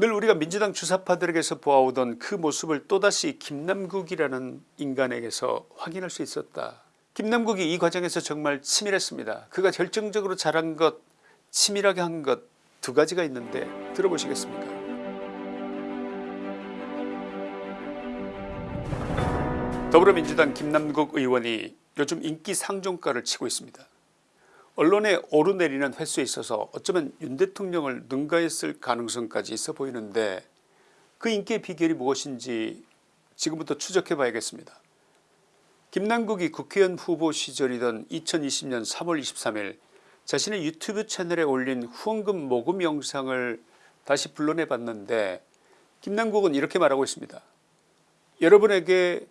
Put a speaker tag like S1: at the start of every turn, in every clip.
S1: 늘 우리가 민주당 주사파들에게서 보아오던 그 모습을 또다시 김남국이라는 인간에게서 확인할 수 있었다. 김남국이 이 과정에서 정말 치밀했습니다. 그가 결정적으로 잘한 것 치밀하게 한 것 두 가지가 있는데 들어보시겠습니까 더불어민주당 김남국 의원이 요즘 인기 상종가를 치고 있습니다. 언론에 오르내리는 횟수에 있어서 어쩌면 윤 대통령을 능가했을 가능성까지 있어 보이는데 그 인기의 비결이 무엇인지 지금부터 추적해 봐야겠습니다. 김남국이 국회의원 후보 시절이던 2020년 3월 23일 자신의 유튜브 채널에 올린 후원금 모금 영상을 다시 불러내 봤는데 김남국은 이렇게 말하고 있습니다. 여러분에게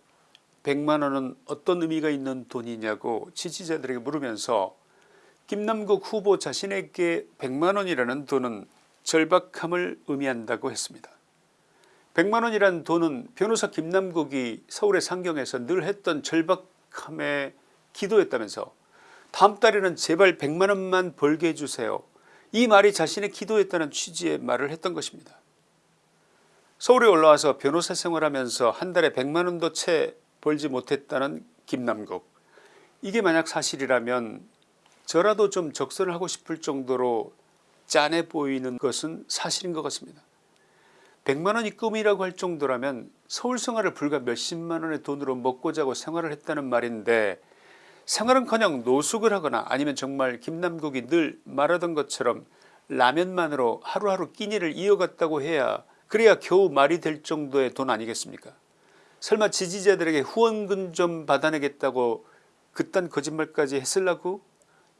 S1: 100만원은 어떤 의미가 있는 돈이냐고 지지자들에게 물으면서 김남국 후보 자신에게 100만원이라는 돈은 절박함을 의미한다고 했습니다. 100만원이라는 돈은 변호사 김남국이 서울의 상경에서 늘 했던 절박함의 기도였다면서 다음 달에는 제발 100만원만 벌게 해주세요. 이 말이 자신의 기도였다는 취지의 말을 했던 것입니다. 서울에 올라와서 변호사 생활하면서 한 달에 100만원도 채 벌지 못했다는 김남국 이게 만약 사실이라면 저라도 좀 적선을 하고 싶을 정도로 짠해 보이는 것은 사실인 것 같습니다. 100만원이 꿈이라고 할 정도라면 서울 생활을 불과 몇십만원의 돈으로 먹고 자고 생활을 했다는 말인데 생활은커녕 노숙을 하거나 아니면 정말 김남국이 늘 말하던 것처럼 라면만으로 하루하루 끼니를 이어갔다고 해야 그래야 겨우 말이 될 정도의 돈 아니겠습니까 설마 지지자들에게 후원금 좀 받아내겠다고 그딴 거짓말까지 했을라고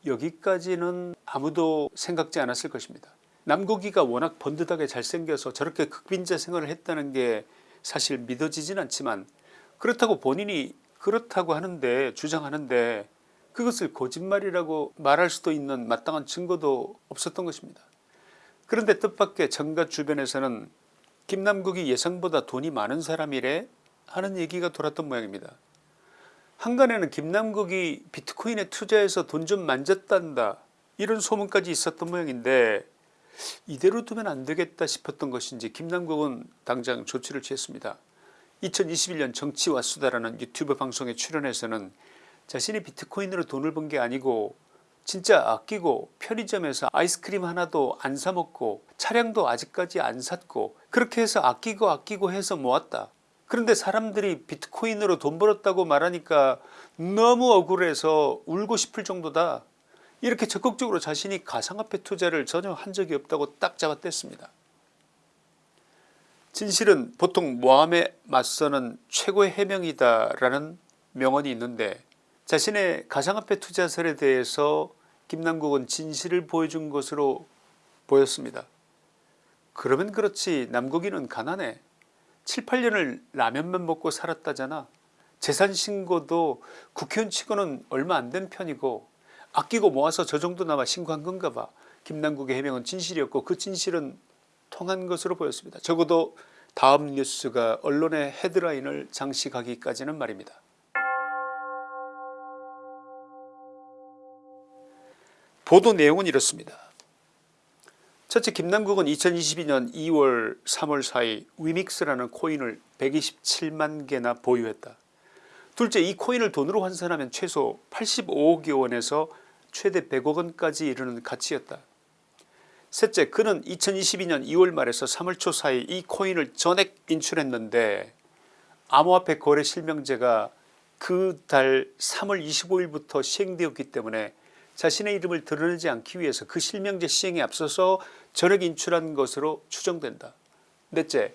S1: 여기까지는 아무도 생각지 않았을 것입니다. 남국이가 워낙 번듯하게 잘생겨서 저렇게 극빈자 생활을 했다는 게 사실 믿어지진 않지만 그렇다고 본인이 그렇다고 하는데 주장하는데 그것을 거짓말이라고 말할 수도 있는 마땅한 증거도 없었던 것입니다. 그런데 뜻밖의 정가 주변에서는 김남국이 예상보다 돈이 많은 사람이래 하는 얘기가 돌았던 모양입니다. 한간에는 김남국이 비트코인에 투자해서 돈 좀 만졌단다 이런 소문까지 있었던 모양인데 이대로 두면 안되겠다 싶었던 것인지 김남국은 당장 조치를 취했습니다. 2021년 정치와 수다라는 유튜브 방송에 출연해서는 자신이 비트코인으로 돈을 번 게 아니고 진짜 아끼고 편의점에서 아이스크림 하나도 안 사먹고 차량도 아직까지 안 샀고 그렇게 해서 아끼고 아끼고 해서 모았다. 그런데 사람들이 비트코인으로 돈 벌었다고 말하니까 너무 억울해서 울고 싶을 정도다. 이렇게 적극적으로 자신이 가상화폐 투자를 전혀 한 적이 없다고 딱 잡아댔습니다. 진실은 보통 모함에 맞서는 최고의 해명이다 라는 명언이 있는데 자신의 가상화폐 투자설에 대해서 김남국은 진실을 보여준 것으로 보였습니다. 그러면 그렇지 남국이는 가난해 7, 8년을 라면만 먹고 살았다잖아. 재산신고도 국회의원 치고는 얼마 안 된 편이고 아끼고 모아서 저 정도나마 신고한 건가 봐. 김남국의 해명은 진실이었고 그 진실은 통한 것으로 보였습니다. 적어도 다음 뉴스가 언론의 헤드라인을 장식하기까지는 말입니다. 보도 내용은 이렇습니다. 첫째 김남국은 2022년 2월 3월 사이 위믹스라는 코인을 127만 개나 보유했다. 둘째 이 코인을 돈으로 환산하면 최소 85억여 원에서 최대 100억 원까지 이르는 가치였다. 셋째 그는 2022년 2월 말에서 3월 초 사이 이 코인을 전액 인출했는데 암호화폐 거래 실명제가 그 달 3월 25일부터 시행되었기 때문에 자신의 이름을 드러내지 않기 위해서 그 실명제 시행에 앞서서 전액 인출한 것으로 추정된다. 넷째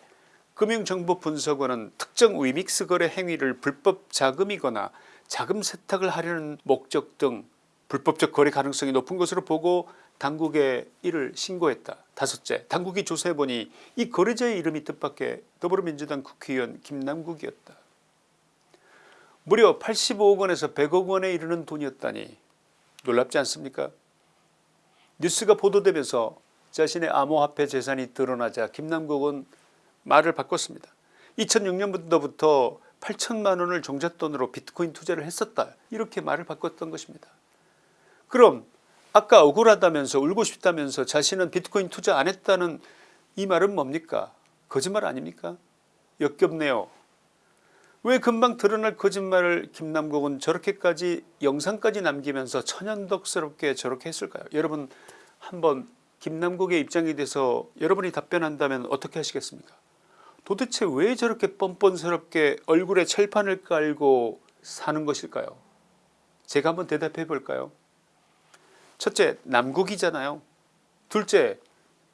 S1: 금융정보분석원은 특정 위믹스 거래 행위를 불법 자금이거나 자금 세탁을 하려는 목적 등 불법적 거래 가능성이 높은 것으로 보고 당국에 이를 신고했다. 다섯째 당국이 조사해보니 이 거래자의 이름이 뜻밖의 더불어민주당 국회의원 김남국이었다. 무려 85억 원에서 100억 원에 이르는 돈이었다니 놀랍지 않습니까 뉴스가 보도되면서 자신의 암호화폐 재산이 드러나자 김남국은 말을 바꿨습니다. 2006년부터 8천만 원을 종잣돈으로 비트코인 투자를 했었다 이렇게 말을 바꿨던 것입니다. 그럼 아까 억울하다면서 울고 싶다면서 자신은 비트코인 투자 안 했다는 이 말은 뭡니까 거짓말 아닙니까 역겹네요. 왜 금방 드러날 거짓말을 김남국은 저렇게까지 영상까지 남기면서 천연덕스럽게 저렇게 했을까요 여러분 한번 김남국의 입장이 돼서 여러분이 답변한다면 어떻게 하시겠습니까? 도대체 왜 저렇게 뻔뻔스럽게 얼굴에 철판을 깔고 사는 것일까요? 제가 한번 대답해 볼까요? 첫째 남국이잖아요. 둘째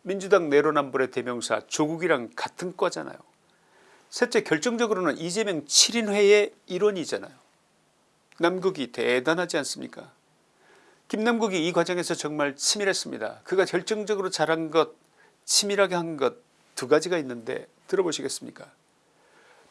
S1: 민주당 내로남불의 대명사 조국이랑 같은 과잖아요. 셋째 결정적으로는 이재명 7인회의 일원이잖아요. 남국이 대단하지 않습니까 김남국이 이 과정에서 정말 치밀했습니다. 그가 결정적으로 잘한 것 치밀하게 한 것 두 가지가 있는데 들어보시겠습니까?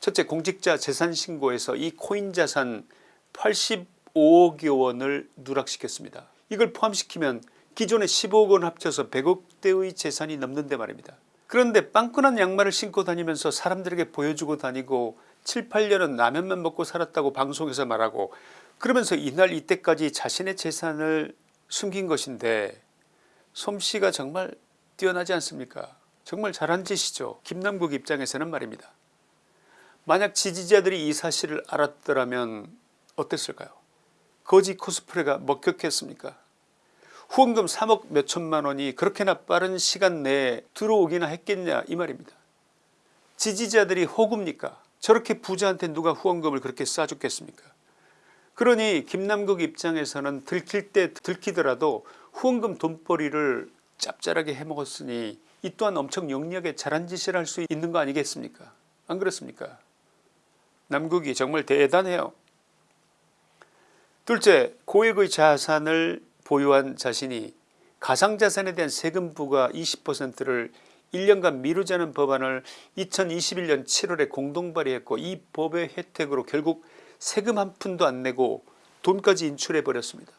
S1: 첫째 공직자 재산신고에서 이 코인 자산 85억여 원을 누락시켰습니다. 이걸 포함시키면 기존의 15억 원 합쳐서 100억대의 재산이 넘는데 말입니다. 그런데 빵끈한 양말을 신고 다니면서 사람들에게 보여주고 다니고 7, 8년은 라면만 먹고 살았다고 방송에서 말하고 그러면서 이날 이때까지 자신의 재산을 숨긴 것인데 솜씨가 정말 뛰어나지 않습니까? 정말 잘한 짓이죠. 김남국 입장에서는 말입니다. 만약 지지자들이 이 사실을 알았더라면 어땠을까요? 거지 코스프레가 먹혔겠습니까? 후원금 3억 몇천만 원이 그렇게나 빠른 시간 내에 들어오기나 했겠냐 이 말입니다. 지지자들이 호구입니까? 저렇게 부자한테 누가 후원금을 그렇게 쏴줬겠습니까 그러니 김남국 입장에서는 들킬 때 들키더라도 후원금 돈벌이를 짭짤하게 해먹었으니 이 또한 엄청 영리하게 잘한 짓을 할 수 있는 거 아니겠습니까? 안 그렇습니까? 남국이 정말 대단해요. 둘째 고액의 자산을 보유한 자신이 가상자산에 대한 세금 부과 20%를 1년간 미루자는 법안을 2021년 7월에 공동 발의했고 이 법의 혜택으로 결국 세금 한 푼도 안 내고 돈까지 인출해 버렸습니다.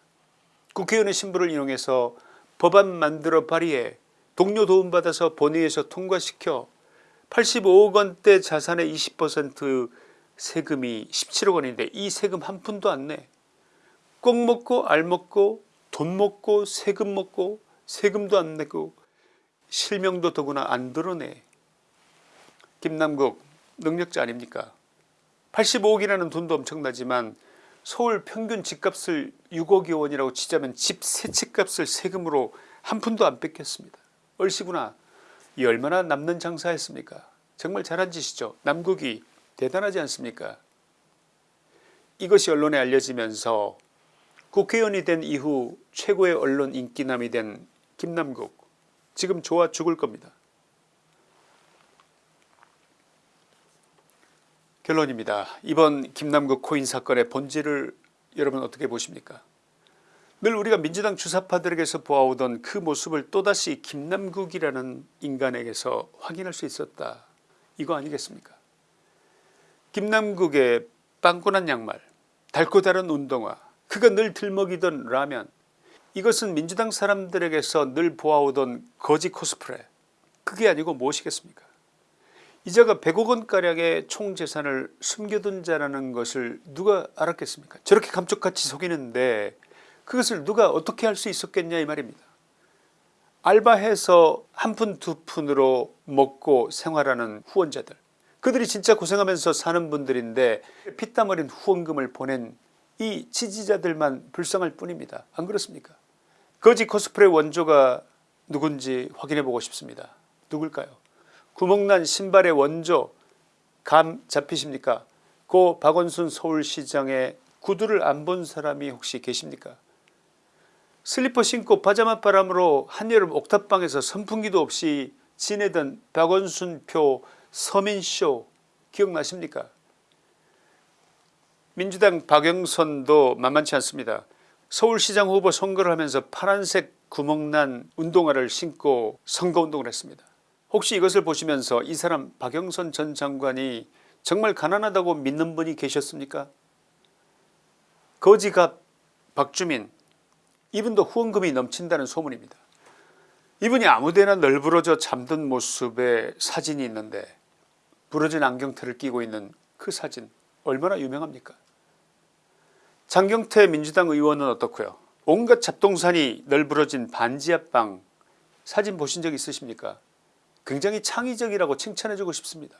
S1: 국회의원의 신분을 이용해서 법안 만들어 발의해 동료 도움받아서 본회의에서 통과시켜 85억 원대 자산의 20% 세금이 17억 원인데 이 세금 한 푼도 안 내. 꼭 먹고 알 먹고 돈 먹고 세금 먹고 세금도 안 내고 실명도 더구나 안 드러내. 김남국 능력자 아닙니까 85억이라는 돈도 엄청나지만 서울 평균 집값을 6억여 원이라고 치자면 집 세채 값을 세금으로 한 푼도 안 뺏겼습니다. 얼씨구나 이 얼마나 남는 장사했습니까 정말 잘한 짓이죠. 남국이 대단하지 않습니까 이것이 언론에 알려지면서 국회의원이 된 이후 최고의 언론 인기남이 된 김남국 지금 좋아 죽을 겁니다. 결론입니다. 이번 김남국 코인 사건의 본질을 여러분 어떻게 보십니까 늘 우리가 민주당 주사파들에게서 보아오던 그 모습을 또다시 김남국이라는 인간에게서 확인할 수 있었다 이거 아니겠습니까 김남국의 빵꾸난 양말 달고 다른 운동화 그가 늘 들먹이던 라면 이것은 민주당 사람들에게서 늘 보아오던 거지 코스프레. 그게 아니고 무엇이겠습니까? 이자가 100억 원가량의 총재산을 숨겨둔 자라는 것을 누가 알았겠습니까? 저렇게 감쪽같이 속이는데 그것을 누가 어떻게 할 수 있었겠냐 이 말입니다. 알바해서 한 푼 두 푼으로 먹고 생활하는 후원자들. 그들이 진짜 고생하면서 사는 분들인데 피땀 어린 후원금을 보낸 이 지지자들만 불쌍할 뿐입니다. 안 그렇습니까 거지 코스프레 원조가 누군지 확인해 보고 싶습니다. 누굴까요 구멍난 신발의 원조 감 잡히십니까 고 박원순 서울시장의 구두를 안 본 사람이 혹시 계십니까 슬리퍼 신고 파자마 바람으로 한여름 옥탑방에서 선풍기도 없이 지내던 박원순표 서민쇼 기억나십니까 민주당 박영선도 만만치 않습니다. 서울시장 후보 선거를 하면서 파란색 구멍난 운동화를 신고 선거운동을 했습니다. 혹시 이것을 보시면서 이 사람 박영선 전 장관이 정말 가난하다고 믿는 분이 계셨습니까 거지갑 박주민 이분도 후원금이 넘친다는 소문입니다. 이분이 아무데나 널브러져 잠든 모습의 사진이 있는데 부러진 안경테를 끼고 있는 그 사진 얼마나 유명합니까 장경태 민주당 의원은 어떻고요 온갖 잡동산이 널브러진 반지 앞방 사진 보신 적 있으십니까 굉장히 창의적이라고 칭찬해주고 싶습니다.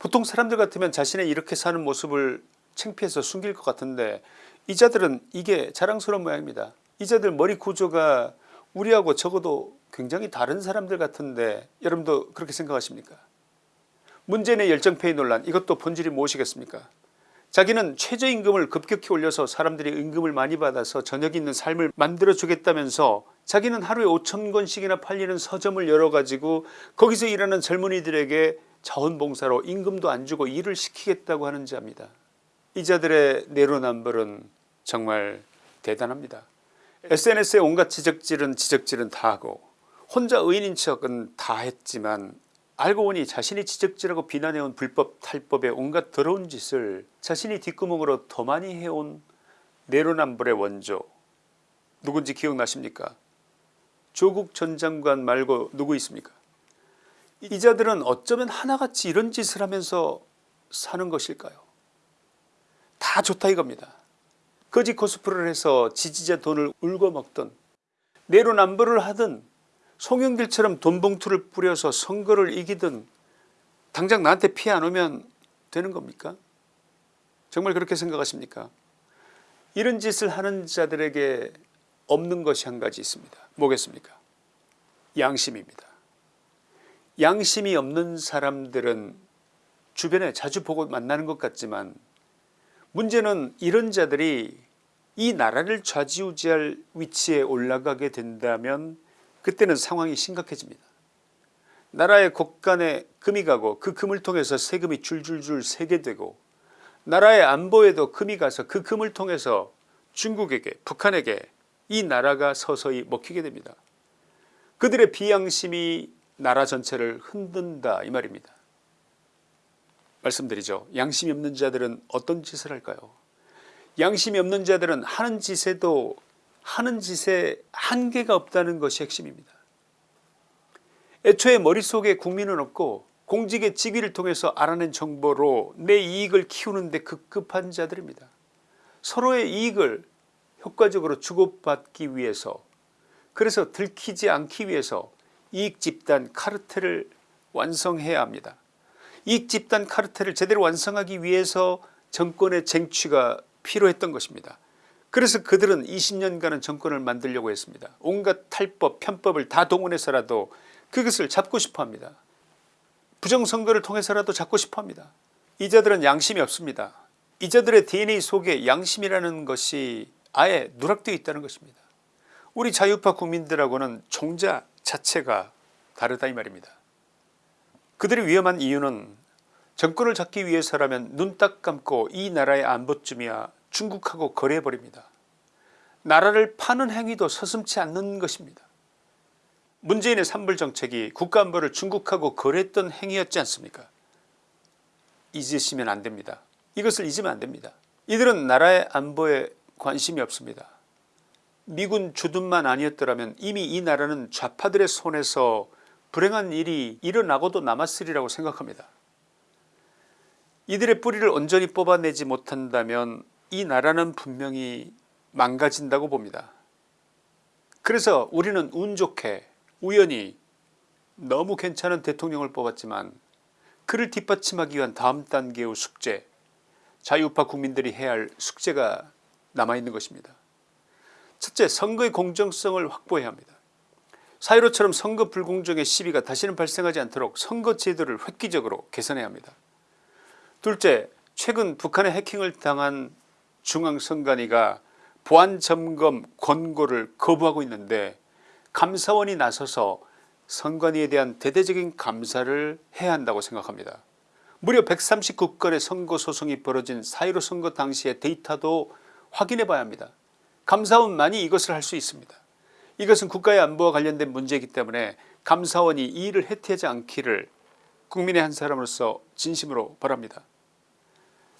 S1: 보통 사람들 같으면 자신의 이렇게 사는 모습을 창피해서 숨길 것 같은데 이자들은 이게 자랑스러운 모양입니다. 이자들 머리 구조가 우리하고 적어도 굉장히 다른 사람들 같은데 여러분도 그렇게 생각하십니까 문재인의 열정페이 논란 이것도 본질이 무엇이겠습니까 자기는 최저임금을 급격히 올려서 사람들이 임금을 많이 받아서 저녁 있는 삶을 만들어 주겠다면서 자기는 하루에 5천권씩이나 팔리는 서점을 열어가지고 거기서 일하는 젊은이들에게 자원봉사로 임금도 안 주고 일을 시키겠다고 하는 자입니다. 이 자들의 내로남불은 정말 대단합니다. SNS에 온갖 지적질은 지적질은 다 하고 혼자 의인인 척은 다 했지만 알고 보니 자신이 지적질하고 비난해온 불법 탈법의 온갖 더러운 짓을 자신이 뒷구멍으로 더 많이 해온 내로남불의 원조. 누군지 기억나십니까? 조국 전 장관 말고 누구 있습니까? 이 자들은 어쩌면 하나같이 이런 짓을 하면서 사는 것일까요? 다 좋다 이겁니다. 거짓 코스프레를 해서 지지자 돈을 울고 먹던 내로남불을 하든 송영길처럼 돈봉투를 뿌려서 선거를 이기든 당장 나한테 피해 안 오면 되는 겁니까? 정말 그렇게 생각하십니까? 이런 짓을 하는 자들에게 없는 것이 한 가지 있습니다. 뭐겠습니까? 양심입니다. 양심이 없는 사람들은 주변에 자주 보고 만나는 것 같지만 문제는 이런 자들이 이 나라를 좌지우지할 위치에 올라가게 된다면 그때는 상황이 심각해집니다. 나라의 곳간에 금이 가고 그 금을 통해서 세금이 줄줄줄 새게 되고 나라의 안보에도 금이 가서 그 금을 통해서 중국에게 북한에게 이 나라가 서서히 먹히게 됩니다. 그들의 비양심이 나라 전체를 흔든다 이 말입니다. 말씀드리죠. 양심이 없는 자들은 어떤 짓을 할까요 양심이 없는 자들은 하는 짓에도 하는 짓에 한계가 없다는 것이 핵심입니다. 애초에 머릿속에 국민은 없고 공직의 직위를 통해서 알아낸 정보로 내 이익을 키우는 데 급급한 자들입니다. 서로의 이익을 효과적으로 주고받기 위해서 그래서 들키지 않기 위해서 이익집단 카르텔을 완성해야 합니다. 이익집단 카르텔을 제대로 완성하기 위해서 정권의 쟁취가 필요했던 것입니다. 그래서 그들은 20년간은 정권을 만들려고 했습니다. 온갖 탈법 편법을 다 동원해서라도 그것을 잡고 싶어합니다. 부정선거를 통해서라도 잡고 싶어합니다. 이자들은 양심이 없습니다. 이자들의 DNA 속에 양심이라는 것이 아예 누락되어 있다는 것입니다. 우리 자유파 국민들하고는 종자 자체가 다르다 이 말입니다. 그들이 위험한 이유는 정권을 잡기 위해서라면 눈 딱 감고 이 나라의 안보쯤이야 중국하고 거래해버립니다. 나라를 파는 행위도 서슴치 않는 것입니다. 문재인의 산불정책이 국가안보를 중국하고 거래했던 행위였지 않습니까 잊으시면 안됩니다. 이것을 잊으면 안됩니다. 이들은 나라의 안보에 관심이 없습니다. 미군 주둔만 아니었더라면 이미 이 나라는 좌파들의 손에서 불행한 일이 일어나고도 남았으리라고 생각합니다. 이들의 뿌리를 온전히 뽑아내지 못한다면 이 나라는 분명히 망가진다고 봅니다. 그래서 우리는 운 좋게 우연히 너무 괜찮은 대통령을 뽑았지만 그를 뒷받침하기 위한 다음 단계의 숙제 자유파 국민들이 해야 할 숙제가 남아있는 것입니다. 첫째 선거의 공정성을 확보해야 합니다. 사이로처럼 선거 불공정의 시비가 다시는 발생하지 않도록 선거 제도를 획기적으로 개선해야 합니다. 둘째 최근 북한의 해킹을 당한 중앙선관위가 보안점검 권고를 거부하고 있는데 감사원이 나서서 선관위에 대한 대대적인 감사를 해야 한다고 생각합니다. 무려 139건의 선거소송이 벌어진 4.15 선거 당시의 데이터도 확인해 봐야 합니다. 감사원만이 이것을 할 수 있습니다. 이것은 국가의 안보와 관련된 문제이기 때문에 감사원이 이 일을 해태하지 않기를 국민의 한 사람으로서 진심으로 바랍니다.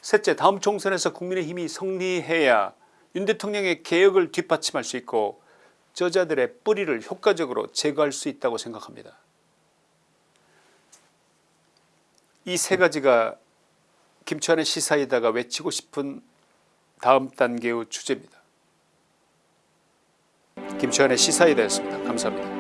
S1: 셋째 다음 총선에서 국민의힘이 승리해야 윤 대통령의 개혁을 뒷받침할 수 있고 저자들의 뿌리를 효과적으로 제거할 수 있다고 생각합니다. 이 세 가지가 김치환의 시사에다가 외치고 싶은 다음 단계의 주제입니다. 김치환의 시사에 대했습니다. 감사합니다.